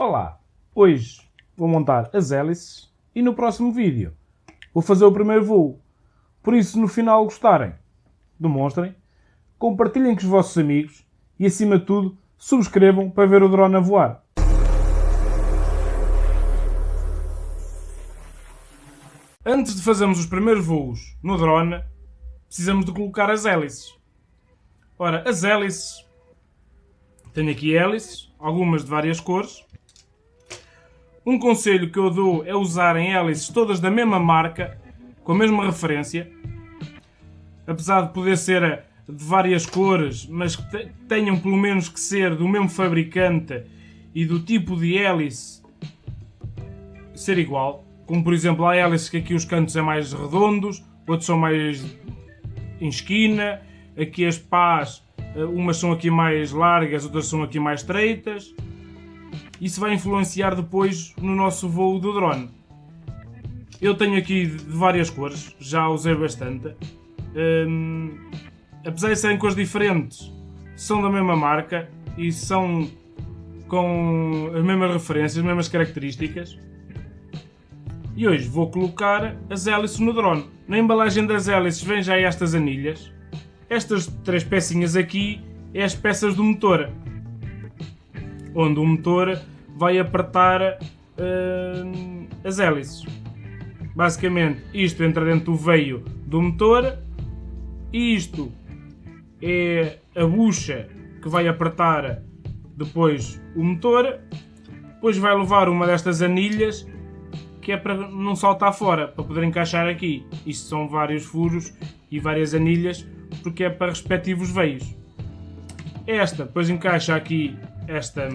Olá, hoje vou montar as hélices e no próximo vídeo vou fazer o primeiro voo. Por isso, se no final gostarem, demonstrem, compartilhem com os vossos amigos e, acima de tudo, subscrevam para ver o drone a voar. Antes de fazermos os primeiros voos no drone, precisamos de colocar as hélices. Ora, as hélices... Tenho aqui hélices, algumas de várias cores. Um conselho que eu dou é usarem hélices todas da mesma marca, com a mesma referência. Apesar de poder ser de várias cores, mas que tenham pelo menos que ser do mesmo fabricante e do tipo de hélice ser igual. Como por exemplo, há hélices que aqui os cantos são mais redondos, outros são mais em esquina. Aqui as pás, eh, umas são aqui mais largas, outras são aqui mais estreitas. Isso vai influenciar depois no nosso voo do drone. Eu tenho aqui de várias cores, já usei bastante. Um, apesar de serem cores diferentes, são da mesma marca e são com as mesmas referências, as mesmas características. E hoje vou colocar as hélices no drone. Na embalagem das hélices vem já estas anilhas. Estas três pecinhas aqui é as peças do motor. Onde o motor vai apertar uh, as hélices. Basicamente, isto entra dentro do veio do motor. Isto é a bucha que vai apertar depois o motor. Depois vai levar uma destas anilhas que é para não saltar fora, para poder encaixar aqui. Isto são vários furos e várias anilhas, porque é para respectivos veios. Esta, depois encaixa aqui esta,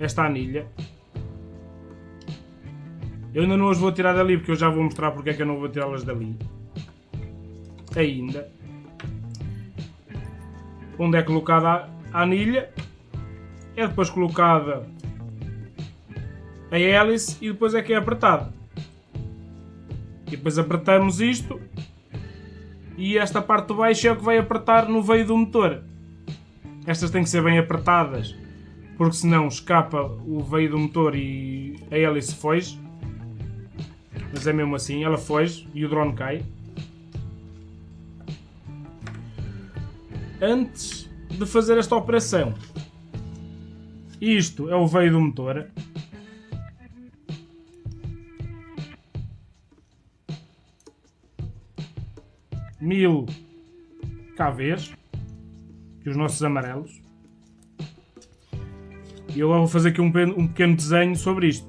esta anilha. Eu ainda não as vou tirar dali, porque eu já vou mostrar porque é que eu não vou tirá-las dali. Ainda. Onde é colocada a anilha. É depois colocada a hélice e depois é que é apertado. E depois apertamos isto e esta parte de baixo é o que vai apertar no veio do motor. Estas têm que ser bem apertadas porque senão escapa o veio do motor e a hélice foge. Mas é mesmo assim, ela foge e o drone cai. Antes de fazer esta operação, isto é o veio do motor. mil KVs, e os nossos amarelos. E eu vou fazer aqui um, um pequeno desenho sobre isto.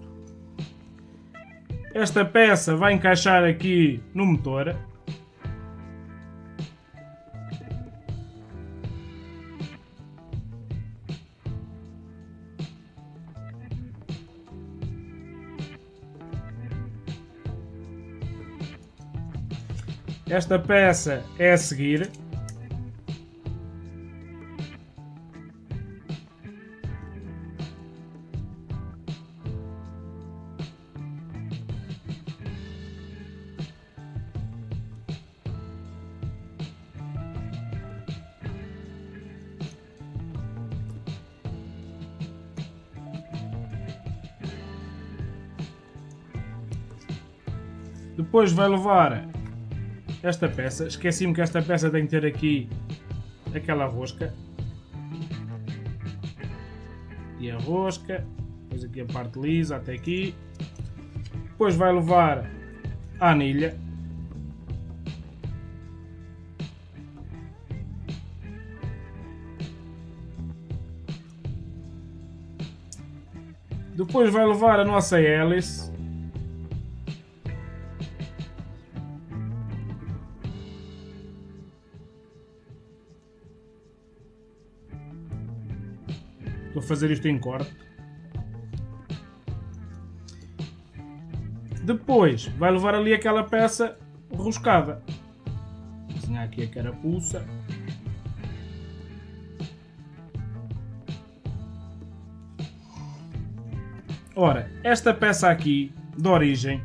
Esta peça vai encaixar aqui no motor. Esta peça é a seguir. Depois vai levar esta peça. Esqueci-me que esta peça tem que ter aqui aquela rosca. E a rosca. Depois aqui a parte lisa até aqui. Depois vai levar a anilha. Depois vai levar a nossa hélice. Fazer isto em corte. Depois vai levar ali aquela peça roscada. Vou desenhar aqui a carapuça. Ora, esta peça aqui, de origem,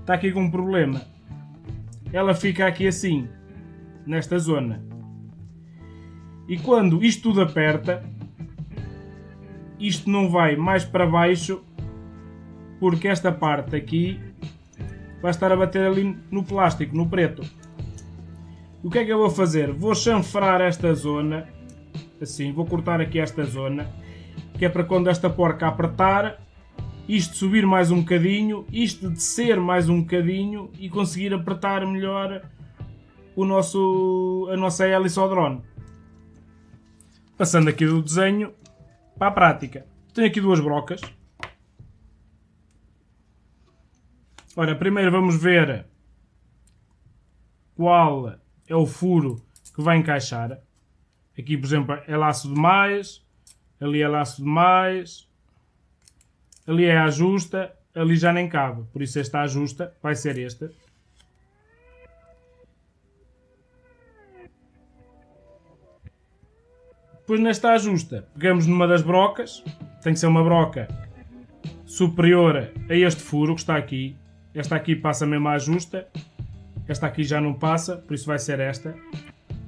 está aqui com um problema. Ela fica aqui assim, nesta zona. E quando isto tudo aperta, isto não vai mais para baixo porque esta parte aqui vai estar a bater ali no plástico, no preto. O que é que eu vou fazer? Vou chanfrar esta zona, assim, vou cortar aqui esta zona, que é para quando esta porca apertar, isto subir mais um bocadinho, isto descer mais um bocadinho e conseguir apertar melhor o nosso, a nossa hélice ao drone. Passando aqui do desenho para a prática. Tenho aqui duas brocas. Ora, primeiro vamos ver qual é o furo que vai encaixar. Aqui, por exemplo, é laço de mais, ali é laço de mais, ali é ajusta, ali já nem cabe. Por isso esta ajusta vai ser esta. Depois nesta ajusta, pegamos numa das brocas, tem que ser uma broca superior a este furo que está aqui. Esta aqui passa mesmo a ajusta, esta aqui já não passa, por isso vai ser esta.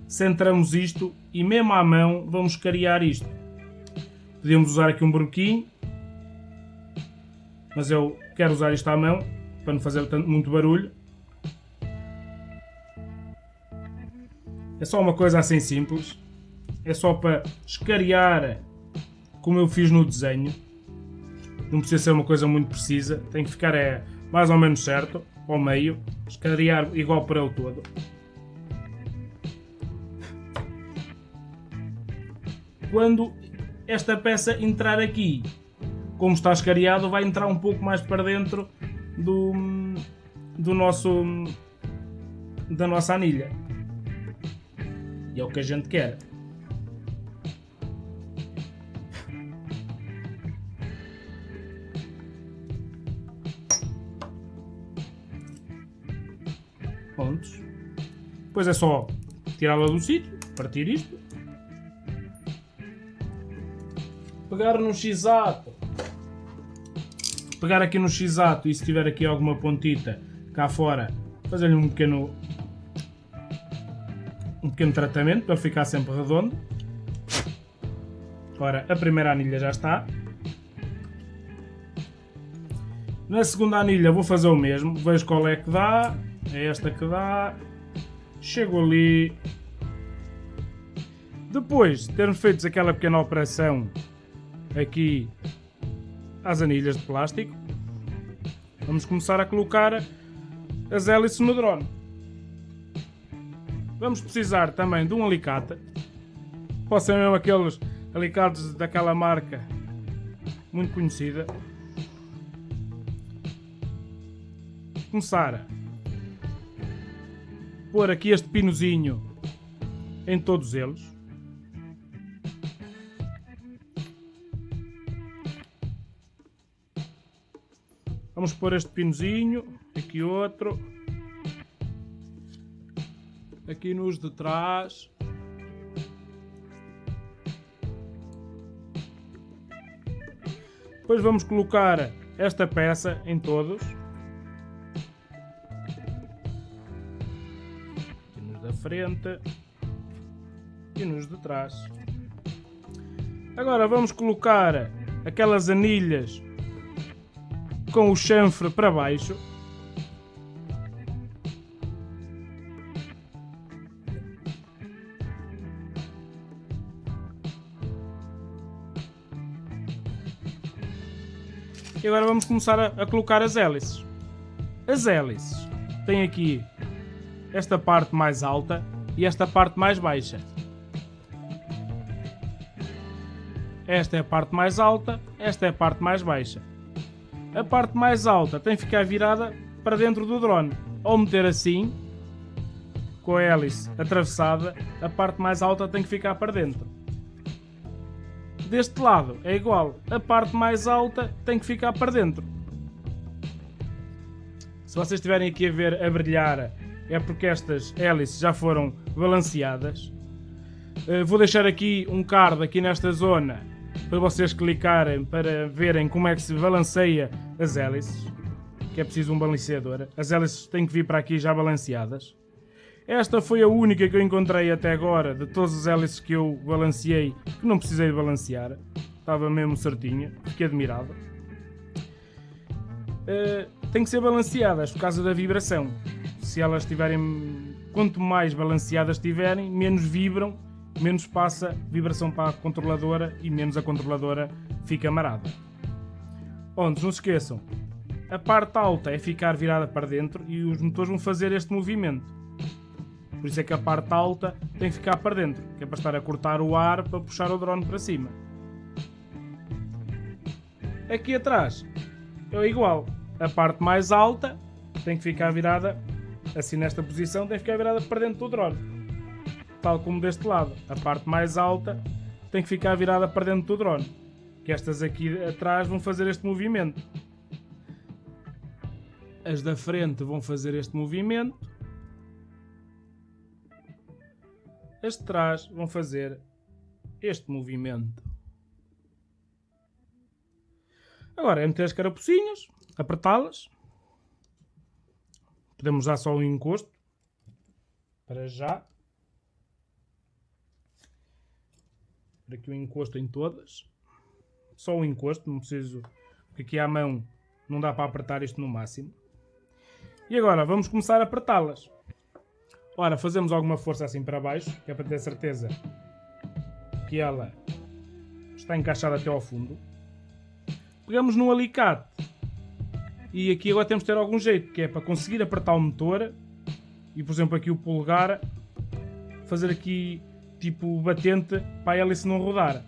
Centramos isto e mesmo à mão vamos cariar isto. Podemos usar aqui um broquinho, mas eu quero usar isto à mão para não fazer muito barulho. É só uma coisa assim simples é só para escariar como eu fiz no desenho. Não precisa ser uma coisa muito precisa, tem que ficar é, mais ou menos certo, ao meio, escariar igual para o todo. Quando esta peça entrar aqui, como está escariado, vai entrar um pouco mais para dentro do, do nosso da nossa anilha. E é o que a gente quer. Depois é só tirá-la do sítio, partir isto. Pegar no x-ato. Pegar aqui no x-ato e se tiver aqui alguma pontita cá fora, fazer-lhe um pequeno um pequeno tratamento para ficar sempre redondo. Ora, a primeira anilha já está. Na segunda anilha vou fazer o mesmo, vejo qual é que dá, é esta que dá. Chego ali. Depois de termos feito aquela pequena operação aqui às anilhas de plástico, vamos começar a colocar as hélices no drone. Vamos precisar também de um alicate. Pode ser mesmo aqueles alicates daquela marca muito conhecida. Começar pôr aqui este pinozinho em todos eles. Vamos pôr este pinozinho, aqui outro, aqui nos de trás. Depois vamos colocar esta peça em todos. Frente e nos de trás. Agora vamos colocar aquelas anilhas com o chanfre para baixo. E agora vamos começar a, a colocar as hélices. As hélices têm aqui esta parte mais alta e esta parte mais baixa. Esta é a parte mais alta, esta é a parte mais baixa. A parte mais alta tem que ficar virada para dentro do drone. Ou meter assim, com a hélice atravessada, a parte mais alta tem que ficar para dentro. Deste lado é igual, a parte mais alta tem que ficar para dentro. Se vocês estiverem aqui a ver a brilhar é porque estas hélices já foram balanceadas. Uh, vou deixar aqui um card aqui nesta zona para vocês clicarem para verem como é que se balanceia as hélices, que é preciso um balanceador. As hélices têm que vir para aqui já balanceadas. Esta foi a única que eu encontrei até agora de todas as hélices que eu balanceei que não precisei balancear. estava mesmo certinha, fiquei admirado. Uh, tem que ser balanceadas por causa da vibração. Se elas estiverem, quanto mais balanceadas estiverem, menos vibram, menos passa vibração para a controladora e menos a controladora fica marada. Onde, não se esqueçam, a parte alta é ficar virada para dentro e os motores vão fazer este movimento. Por isso é que a parte alta tem que ficar para dentro, que é para estar a cortar o ar para puxar o drone para cima. Aqui atrás é igual. A parte mais alta tem que ficar virada assim nesta posição, tem que ficar virada para dentro do drone. Tal como deste lado. A parte mais alta tem que ficar virada para dentro do drone. Que estas aqui atrás vão fazer este movimento. As da frente vão fazer este movimento. As de trás vão fazer este movimento. Agora é meter as carapucinhas, apertá-las. Podemos usar só o encosto. Para já. Por aqui o encosto em todas. Só o encosto, não preciso... Porque aqui à mão não dá para apertar isto no máximo. E agora vamos começar a apertá-las. Ora, fazemos alguma força assim para baixo, que é para ter certeza que ela está encaixada até ao fundo. Pegamos no alicate e aqui agora temos de ter algum jeito, que é para conseguir apertar o motor e por exemplo aqui o polegar fazer aqui tipo batente para a hélice não rodar.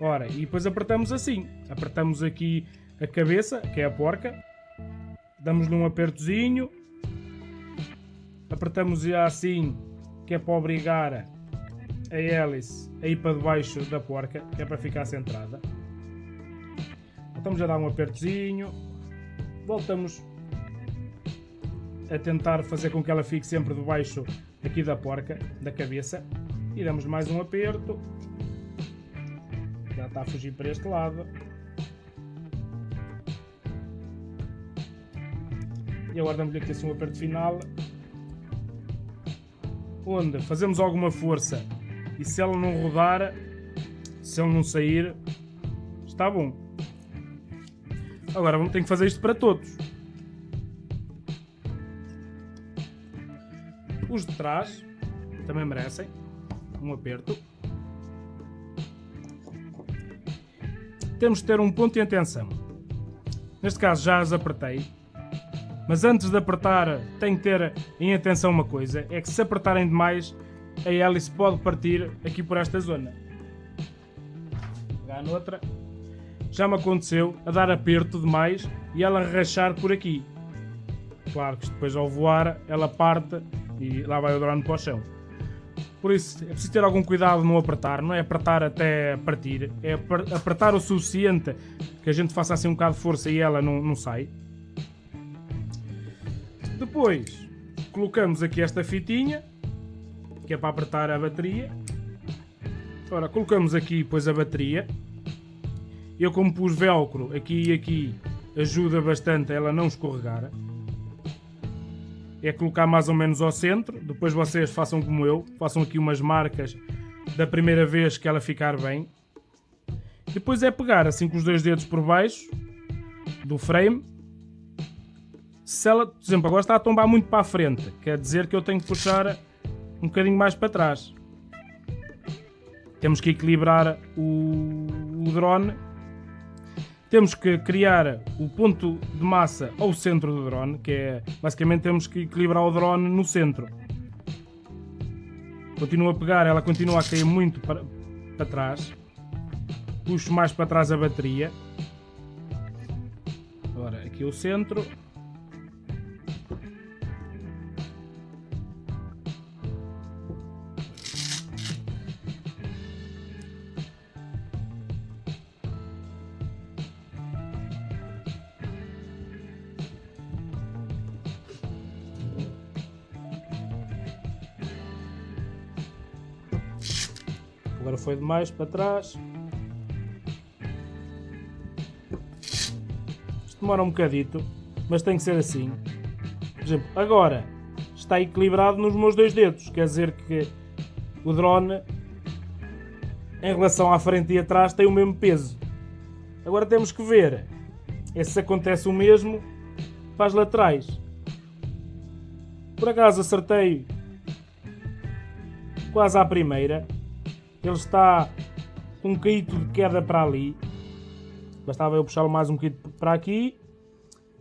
Ora, e depois apertamos assim, apertamos aqui a cabeça, que é a porca, damos-lhe um apertozinho, apertamos assim, que é para obrigar a hélice a ir para debaixo da porca, que é para ficar centrada. Estamos a dar um apertozinho, voltamos a tentar fazer com que ela fique sempre debaixo aqui da porca, da cabeça, e damos mais um aperto, já está a fugir para este lado. E agora damos-lhe aqui assim um aperto final. Onde fazemos alguma força e se ela não rodar, se ela não sair, está bom. Agora vamos ter que fazer isto para todos. Os de trás também merecem um aperto. Temos de ter um ponto de atenção. Neste caso já as apertei mas antes de apertar, tem que ter em atenção uma coisa: é que se apertarem demais, a hélice pode partir aqui por esta zona. Pegar noutra. Já me aconteceu a dar aperto demais e ela rachar por aqui. Claro que depois ao voar ela parte e lá vai o drone para o chão. Por isso é preciso ter algum cuidado no apertar, não é apertar até partir, é apertar o suficiente que a gente faça assim um bocado de força e ela não, não sai. Depois colocamos aqui esta fitinha, que é para apertar a bateria. Ora, colocamos aqui depois a bateria. Eu como pus velcro aqui e aqui, ajuda bastante a ela não escorregar. É colocar mais ou menos ao centro, depois vocês façam como eu, façam aqui umas marcas da primeira vez que ela ficar bem. Depois é pegar assim com os dois dedos por baixo do frame se ela, por exemplo, agora está a tombar muito para a frente, quer dizer que eu tenho que puxar um bocadinho mais para trás. Temos que equilibrar o, o drone. Temos que criar o ponto de massa ao centro do drone, que é basicamente temos que equilibrar o drone no centro. Continuo a pegar, ela continua a cair muito para, para trás. Puxo mais para trás a bateria. Agora aqui o centro. Agora foi demais para trás. Isto demora um bocadito, mas tem que ser assim. Por exemplo, agora está equilibrado nos meus dois dedos. Quer dizer que o drone em relação à frente e atrás tem o mesmo peso. Agora temos que ver é se acontece o mesmo para as laterais. Por acaso acertei quase à primeira. Ele está um caído de queda para ali. Bastava eu puxá-lo mais um bocadinho para aqui.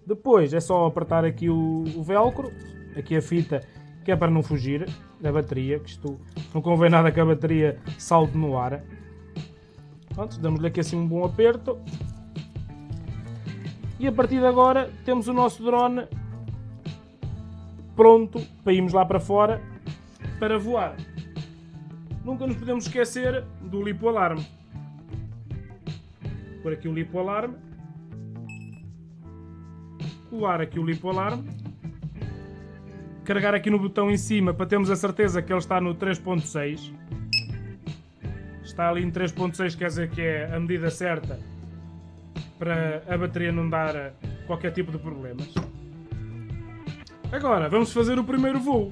Depois é só apertar aqui o, o velcro, aqui a fita, que é para não fugir da bateria, que isto não convém nada que a bateria salte no ar. Pronto, damos-lhe aqui assim um bom aperto. E a partir de agora temos o nosso drone pronto para irmos lá para fora para voar. Nunca nos podemos esquecer do lipo alarme. Por aqui o lipo alarme. Colar aqui o lipo alarme. Carregar aqui no botão em cima para termos a certeza que ele está no 3.6. Está ali em 3.6, quer dizer que é a medida certa para a bateria não dar qualquer tipo de problemas. Agora, vamos fazer o primeiro voo.